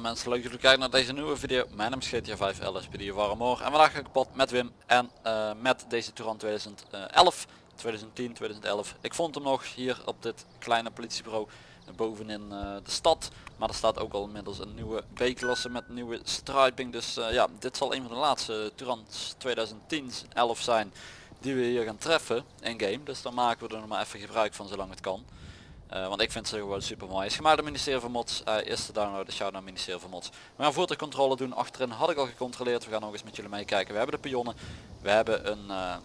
mensen, leuk dat jullie kijken naar deze nieuwe video. Mijn naam is GTA 5 LSPD Warmore en vandaag ga ik kapot met Wim en eh, met deze Touran 2011, 2010, 2011. Ik vond hem nog hier op dit kleine politiebureau bovenin uh, de stad. Maar er staat ook al inmiddels een nieuwe B-klasse met nieuwe striping. Dus uh, ja, dit zal een van de laatste Tourans 2010 11 zijn die we hier gaan treffen in game. Dus dan maken we er nog maar even gebruik van zolang het kan. Uh, want ik vind ze gewoon super mooi. Is gemaakt door ministerie van Mods. Uh, eerste download de shout naar ministerie van Mods. We gaan voertuigcontrole doen. Achterin had ik al gecontroleerd. We gaan nog eens met jullie meekijken. We hebben de pionnen. We hebben een uh,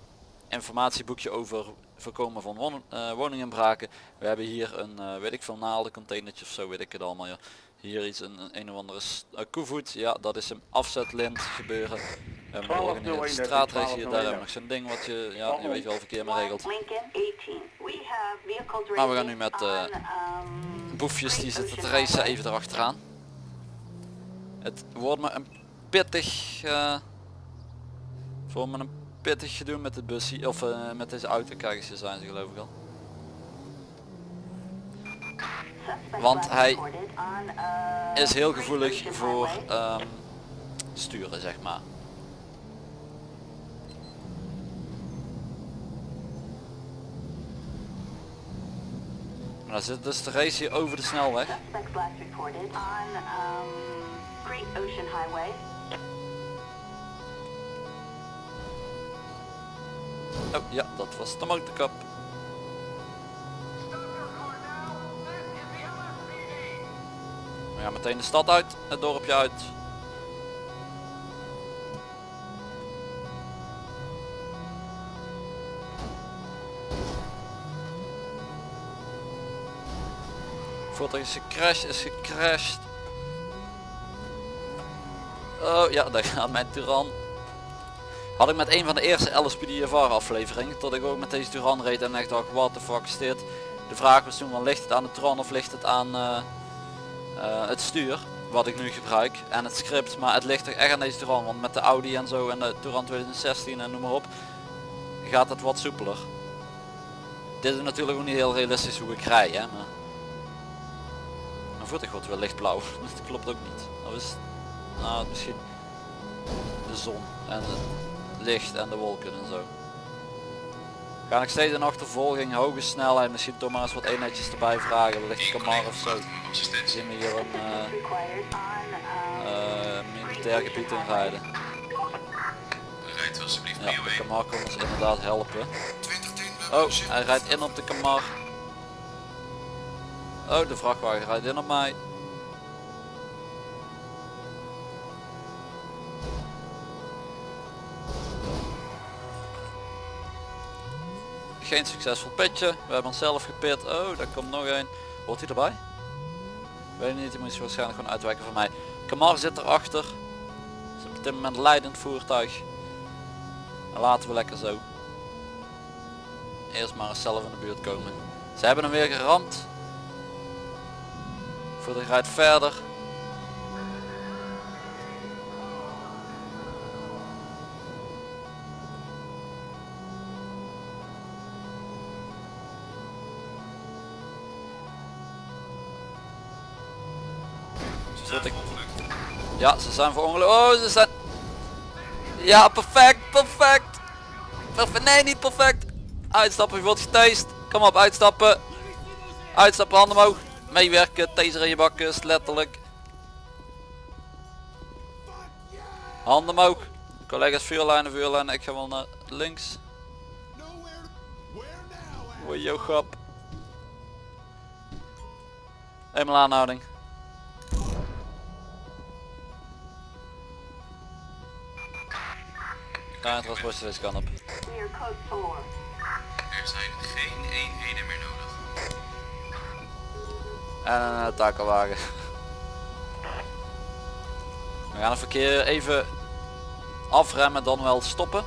informatieboekje over voorkomen van won woninginbraken. We hebben hier een weet ik veel naalden containertje of zo weet ik het allemaal. Ja. Hier iets een, een of andere koevoet. Ja dat is een afzetlint gebeuren. We hebben nog een straatrace hier. Daar hebben we nog zo'n ding wat je, ja, je weet wel verkeer maar regelt. Maar we gaan nu met uh, boefjes die zitten te racen even erachteraan. Het wordt me een pittig, uh, voor me een pittig gedoe met de busje of uh, met deze auto. Kijk eens, zijn ze geloof ik al. Want hij is heel gevoelig voor um, sturen zeg maar. Maar zit dus de race hier over de snelweg. Oh ja, dat was de motorkap. Gaan meteen de stad uit, het dorpje uit. Voertuig is gecrashed, is gecrashed. Oh ja, daar gaat mijn Turan. Had ik met een van de eerste LSPDFR afleveringen, tot ik ook met deze Turan reed en echt dacht, what the fuck is dit? De vraag was toen, van, ligt het aan de Turan of ligt het aan uh, uh, het stuur? Wat ik nu gebruik en het script, maar het ligt er echt aan deze Turan, want met de Audi en zo en de Turan 2016 en noem maar op, gaat het wat soepeler. Dit is natuurlijk ook niet heel realistisch hoe ik rij, hè, maar mijn voeten wordt wel lichtblauw. Dat klopt ook niet. Dat is nou, misschien de zon en het licht en de wolken en zo. Ga ik steeds in achtervolging, hoge snelheid, misschien eens wat eenheidjes erbij vragen, wellicht Kamar of zo. Zien we hier een uh, uh, militair gebied in rijden. Ja, de Kamar komt ons inderdaad helpen. Oh, hij rijdt in op de Kamar. Oh, de vrachtwagen rijdt in op mij. Geen succesvol pitje. We hebben onszelf gepit. Oh, daar komt nog een. Hoort hij erbij? Weet niet, hij moet waarschijnlijk gewoon uitwijken van mij. Kamar zit erachter. Is op dit moment leidend voertuig. En laten we lekker zo. Eerst maar eens zelf in de buurt komen. Ze hebben hem weer geramd. Voertuig rijdt verder. Ik... Ja, ze zijn voor ongeluk. Oh, ze zijn... Ja, perfect, perfect. Perfect, nee, niet perfect. Uitstappen, je wordt getast. Kom op, uitstappen. Uitstappen, handen omhoog meewerken, taser in je bakken, letterlijk. Handen omhoog. Collega's vuurlijnen, vuurlijnen. Ik ga wel naar links. Oei, jouw grap. Eenmaal aanhouding. Het was deze kant op. Er zijn geen eenheden meer nodig. En een uh, takelwagen. We gaan het verkeer even afremmen dan wel stoppen.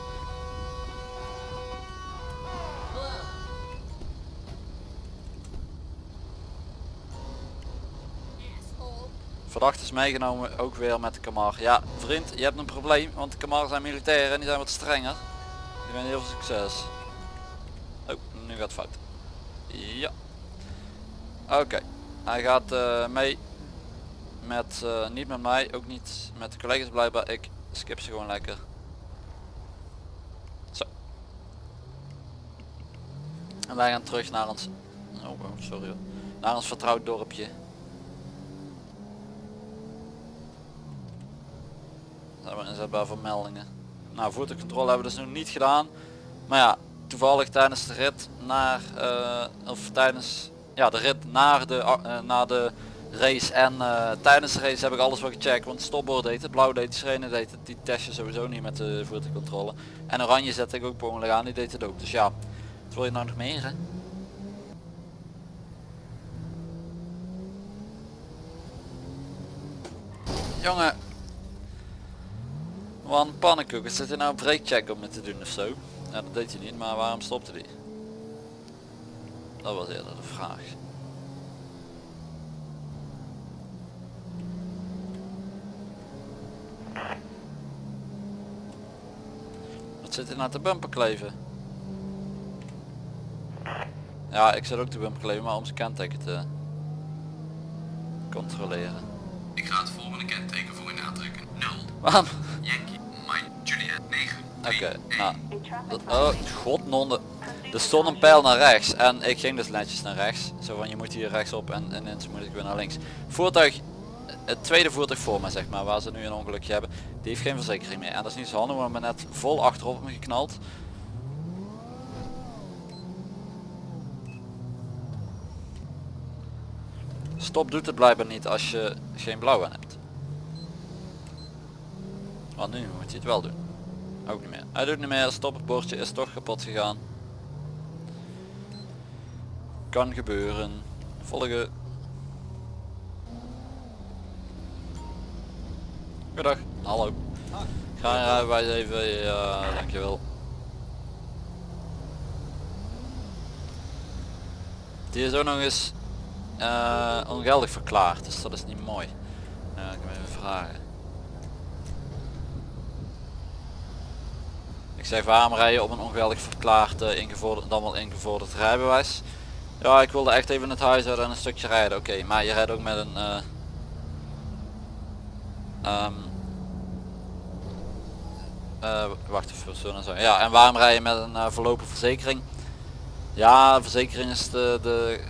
Verdacht is meegenomen ook weer met de Kamar. Ja vriend, je hebt een probleem, want de Kamar zijn militairen en die zijn wat strenger. Die hebben heel veel succes. Oh, nu gaat het fout. Ja. Oké. Hij gaat uh, mee. met, eh, niet met mij, ook niet met de collega's blijkbaar. Ik skip ze gewoon lekker. Zo. En wij gaan terug naar ons, oh, oh, sorry hoor. naar ons vertrouwd dorpje. Hebben we inzetbaar voor meldingen. Nou, voertuigcontrole hebben we dus nog niet gedaan. Maar ja, toevallig tijdens de rit naar, eh, of tijdens ja, de rit naar de, eh, naar de race en eh, tijdens de race heb ik alles wel gecheckt. Want stopbord deed het, blauw deed het, deed het, die test je sowieso niet met de voertuigcontrole. En oranje zette ik ook per aan, die deed het ook. Dus ja, wat wil je nou nog meer hè? Jongen, wat een pannenkoek. Zit hij nou een breakcheck op me te doen of zo? Ja, dat deed hij niet, maar waarom stopte hij? Dat was eerder de vraag. Wat zit hij nou te bumper kleven? Ja, ik zit ook te bumper kleven, maar om zijn kenteken te controleren. Ik ga het volgende kenteken voor u aantrekken. 0. Waarom? Yankee, Mike, Juliet, 9. Oké, nou. dat- oh, godnonde. Er stond een pijl naar rechts en ik ging dus netjes naar rechts. Zo van je moet hier rechtsop en ineens moet ik weer naar links. Voertuig, het tweede voertuig voor mij zeg maar, waar ze nu een ongelukje hebben, die heeft geen verzekering meer. En dat is niet zo handig, want ik ben net vol achterop me geknald. Stop doet het blijkbaar niet als je geen blauw aan hebt. Want nu moet hij het wel doen. Ook niet meer. Hij doet niet meer, stop het bordje is toch kapot gegaan. Kan gebeuren. Volgen. Goedendag. Hallo. Ga je rijbewijs even, ja dankjewel. Die is ook nog eens eh, ongeldig verklaard, dus dat is niet mooi. Ik hem even vragen. Zeg waarom rij je op een ongeldig verklaard eh, ingevorderd, dan wel ingevorderd rijbewijs? Ja, ik wilde echt even het huis uit en een stukje rijden. Oké, maar je rijdt ook met een... ehm, eh, wacht even, zo en zo. Ja, en waarom rij je met een uh, verlopen verzekering? Ja, verzekering is de,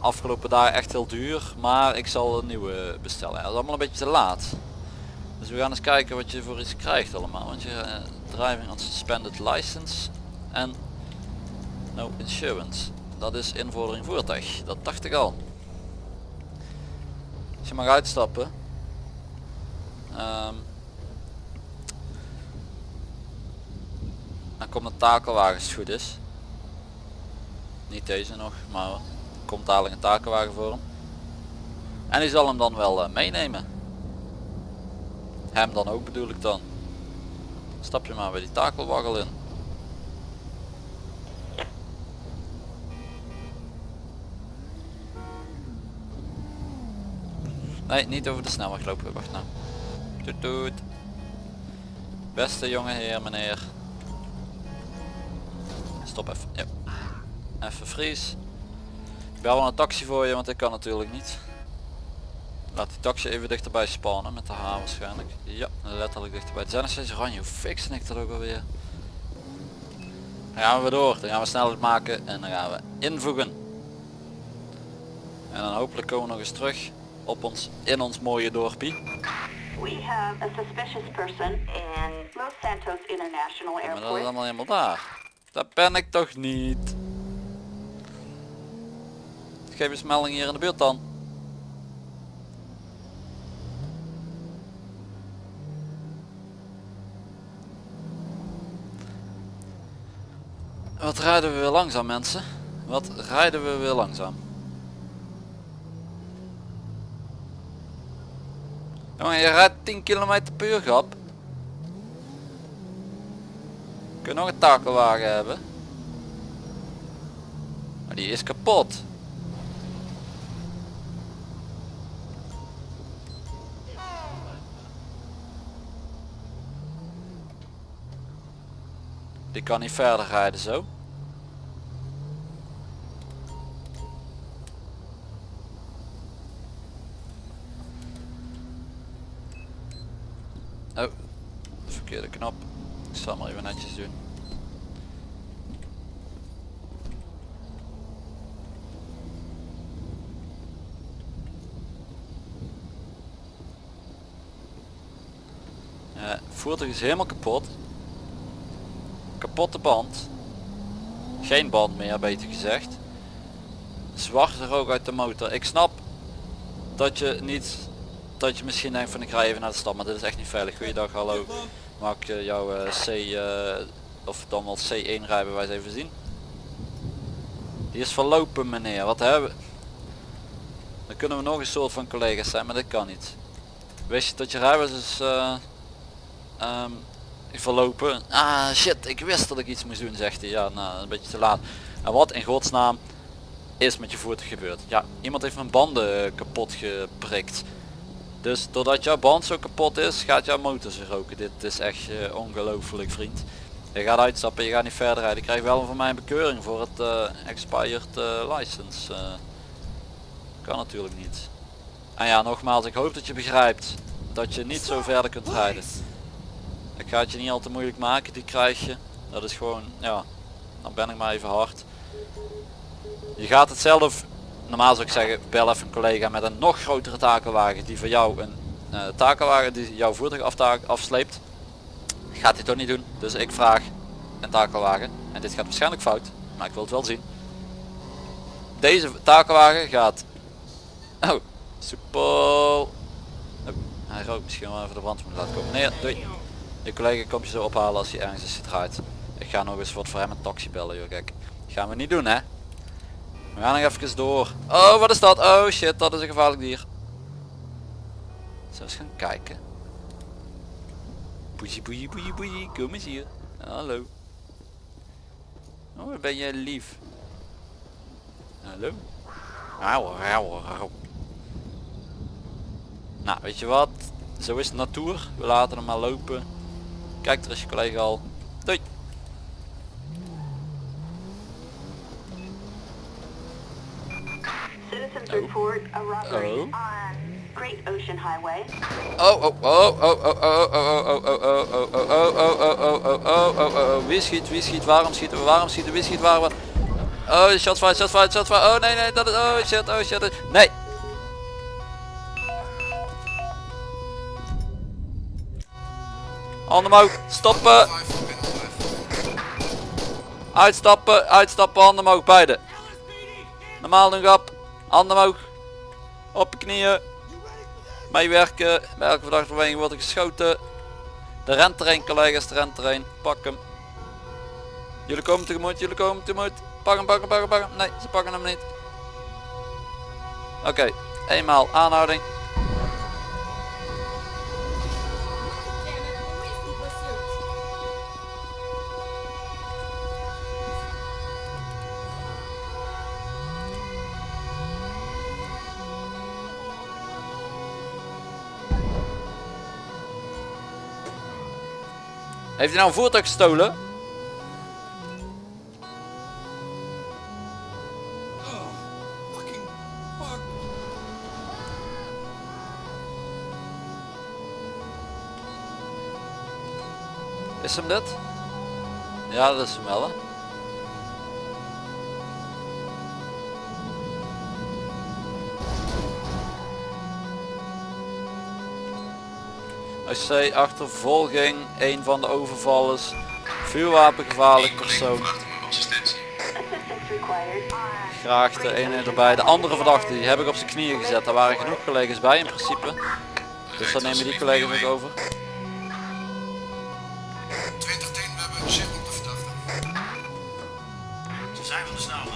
afgelopen dagen echt heel duur, maar ik zal een nieuwe bestellen. Dat is allemaal een beetje te laat. Dus we gaan eens kijken wat je voor iets krijgt allemaal. Want je uh, driving on suspended license en no insurance. Dat is invordering voertuig. Dat dacht ik al. Als je mag uitstappen. ehm, dan komt de takelwagen als het goed is. Niet deze nog, maar komt dadelijk een takelwagen voor hem. En die zal hem dan wel eh, meenemen. Hem dan ook bedoel ik dan. Stap je maar bij die takelwaggel in. Nee, niet over de snelweg lopen. Wacht nou. Toet toet. Beste jonge heer, meneer. Stop even. Even vries. Ik bel wel een taxi voor je, want ik kan natuurlijk niet. Laat die taxi even dichterbij spannen met de H waarschijnlijk. Ja, letterlijk dichterbij. Het zijn nog steeds oranje. Hoe fixen ik dat ook alweer? Dan gaan we door. Dan gaan we snelheid maken en dan gaan we invoegen. En dan hopelijk komen we nog eens terug op ons, in ons mooie dorpie. We have a suspicious person in Los Santos International Maar dat is Airport. allemaal helemaal daar. Daar ben ik toch niet. Geef eens melding hier in de buurt dan. Wat rijden we weer langzaam mensen? Wat rijden we weer langzaam? Jongen, je rijdt 10 km per uur grap. Kun je nog een takelwagen hebben? Maar die is kapot. Die kan niet verder rijden zo. Oh, verkeerde knop. Ik zal maar even netjes doen. Voertuig is helemaal kapot. Kapotte band. Geen band meer, beter gezegd. Zwarte rook uit de motor. Ik snap dat je niet dat je misschien denkt van ik ga even naar de stad, maar dit is echt niet veilig. Goeiedag, hallo. Mag ik eh, jouw eh, C eh, of dan wel C1 rijbewijs even zien? Die is verlopen meneer, wat hebben we? Dan kunnen we nog een soort van collega's zijn, maar dat kan niet. Wist je dat je rijbewijs is eh, ehm, verlopen? Ah shit, ik wist dat ik iets moest doen zegt hij. Ja, nou een beetje te laat. En wat in godsnaam is met je voertuig gebeurd? Ja, iemand heeft mijn banden eh, kapot geprikt. Dus doordat jouw band zo kapot is, gaat jouw motor zich roken. Dit is echt uh, ongelooflijk vriend. Je gaat uitstappen, je gaat niet verder rijden. Ik krijg wel van mij een bekeuring voor het eh, expired eh, license. eh. kan natuurlijk niet. En ja, nogmaals, ik hoop dat je begrijpt dat je niet zo verder kunt rijden. Ik ga het je niet al te moeilijk maken, die krijg je. Dat is gewoon, ja, dan ben ik maar even hard. Je gaat het zelf normaal zou ik zeggen bel even een collega met een nog grotere takelwagen die voor jou een uh, takelwagen die jouw voertuig afsleept. Gaat hij toch niet doen dus ik vraag een takelwagen en dit gaat waarschijnlijk fout maar ik wil het wel zien. Deze takelwagen gaat oh oh, hij rookt misschien wel even de brand moeten laten komen. Nee doei je collega komt je zo ophalen als hij ergens is gedraaid ik ga nog eens wat voor hem een taxi bellen joh kijk gaan we niet doen hè we gaan nog even door. Oh, wat is dat? Oh shit, dat is een gevaarlijk dier. Zullen we eens gaan kijken. Boeie, boeie, boeie, boeie. Kom eens hier. Hallo. Oh, ben je lief. Hallo. Auw, auw, auw. Nou, weet je wat? Zo is natuur. We laten hem maar lopen. Kijk, er is je collega al. Doei. Oh. report a robbery Oh. on Great Ocean Highway. Oh, oh, oh, oh, oh, oh, oh, oh, oh, oh, oh, oh, oh, oh, oh, oh, oh, oh, oh, oh, wie schiet, wie schiet, waarom schieten we, waarom schieten, wie schiet, waar we... Oh, shots fired, shots fired, shots fired, oh nee, nee, dat is, oh shit, oh shit, nee. Handen omhoog, stoppen, uitstappen, uitstappen, handen omhoog, beide. Normaal nog op, handen omhoog, op je knieën. Meewerken, bij elke verdachte beweging wordt er geschoten. De rent er een collega's, de rent er een. Pak hem. Jullie komen tegemoet, jullie komen tegemoet. Pak hem, pak hem, pak hem, pak hem. Nee, ze pakken hem niet. Oké, eenmaal aanhouding. Heeft hij nou een voertuig gestolen? Is hem dit? Ja, dat is hem wel hè. AC achtervolging, een van de overvallers, vuurwapengevaarlijk persoon. Graag de ene erbij. De andere verdachte die heb ik op zijn knieën gezet. Daar waren genoeg collega's bij in principe. Dus dan nemen die collega's ook over. 2010, we hebben op de verdachte. Ze zijn van de snelweg.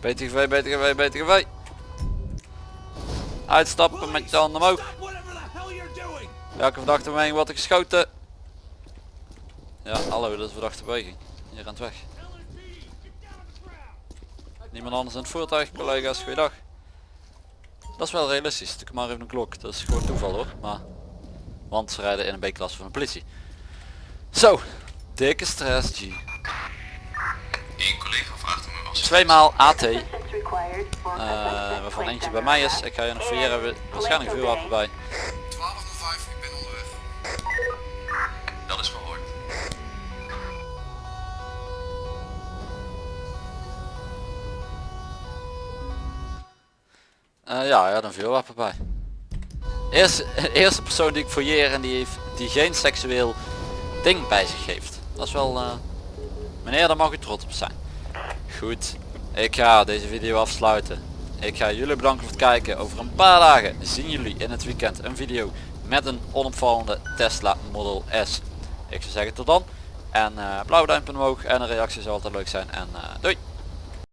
BTGV, BTGV, BTGV. Uitstappen met je handen omhoog. Welke verdachte beweging wordt er geschoten? Ja, hallo, dat is verdachte beweging. Je rent weg. Niemand anders in het voertuig, collega's, goeiedag. Dat is wel realistisch, ik maar even een klok. Dat is gewoon toeval hoor, maar... Want ze rijden in een B-klasse van de politie. Zo, dikke stress G. Eén collega vraagt om assistentie. Tweemaal AT, eh, waarvan eentje bij mij is. Ik ga je nog verjeren, hebben waarschijnlijk vuurwapen bij. Eh, ja, ja, een vuurwapen bij. Eerste, eerste persoon die ik fouilleer en die, heeft, die geen seksueel ding bij zich heeft. Dat is wel... eh, meneer, daar mag u trots op zijn. Goed, ik ga deze video afsluiten. Ik ga jullie bedanken voor het kijken. Over een paar dagen zien jullie in het weekend een video met een onopvallende Tesla Model S. Ik zou zeggen tot dan. En blauw duimpje omhoog en een reactie zou altijd leuk zijn. En doei!